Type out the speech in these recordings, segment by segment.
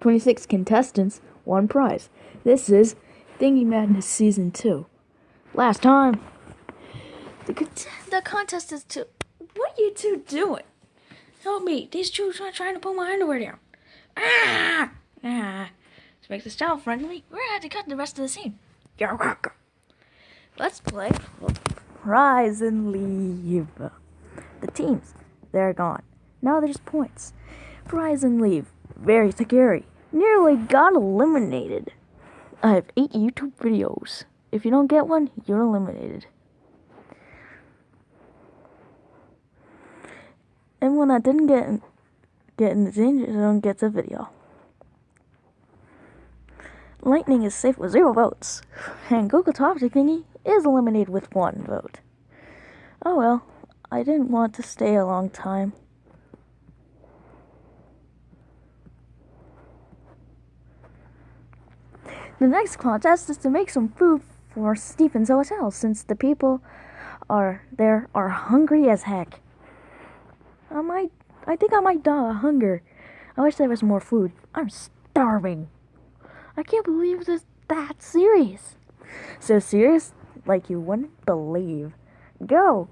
26 contestants, one prize. This is Thingy Madness Season 2. Last time, the, cont- the contest is to. What are you two doing? Help me. These two are trying to pull my underwear down. Ah! Ah. To make this child friendly, we're going to to cut the rest of the scene. You're welcome. Let's play Rise and Leave. The teams, they're gone. Now there's points. Rise and Leave. Very scary. Nearly got eliminated. I have eight YouTube videos. If you don't get one, you're eliminated. And when I didn't get get in the danger zone gets a video. Lightning is safe with zero votes, and Google Toxic Thingy is eliminated with one vote. Oh well, I didn't want to stay a long time. The next contest is to make some food for Stephen's Hotel since the people are there are hungry as heck. I might I think I might die of hunger. I wish there was more food. I'm starving. I can't believe this is that serious. So serious like you wouldn't believe. Go.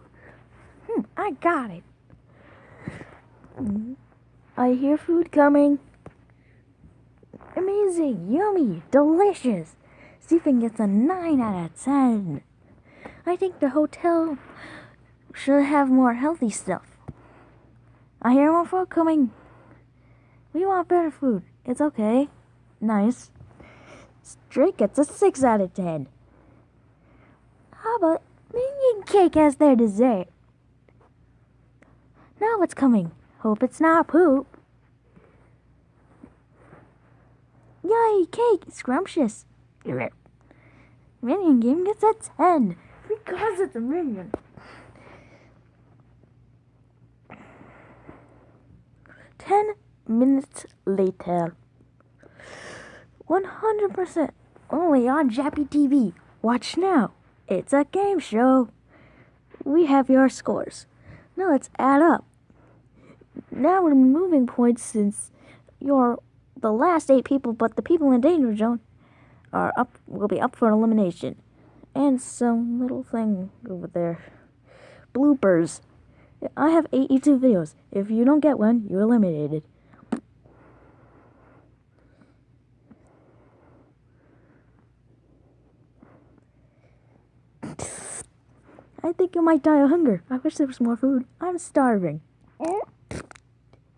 Hmm, I got it. I hear food coming. Amazing, yummy, delicious. Stephen gets a 9 out of 10. I think the hotel should have more healthy stuff. I hear more food coming. We want better food. It's okay. Nice. Drake gets a 6 out of 10. How about Minion Cake as their dessert? Now what's coming? Hope it's not poop. Yay, cake! Scrumptious. Minion game gets a 10 because it's a minion. Ten minutes later. 100% only on Jappy TV. Watch now. It's a game show. We have your scores. Now let's add up. Now we're moving points since you're the last eight people, but the people in danger zone are up will be up for elimination. And some little thing over there. Bloopers. I have eight YouTube videos. If you don't get one, you're eliminated. I think you might die of hunger. I wish there was more food. I'm starving.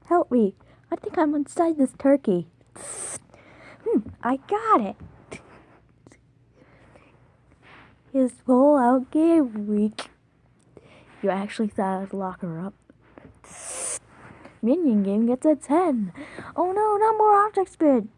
Help me. I think I'm inside this turkey. Hmm, I got it. His whole out game week. You actually thought I'd lock her up. Minion game gets a 10. Oh no, not more object spin.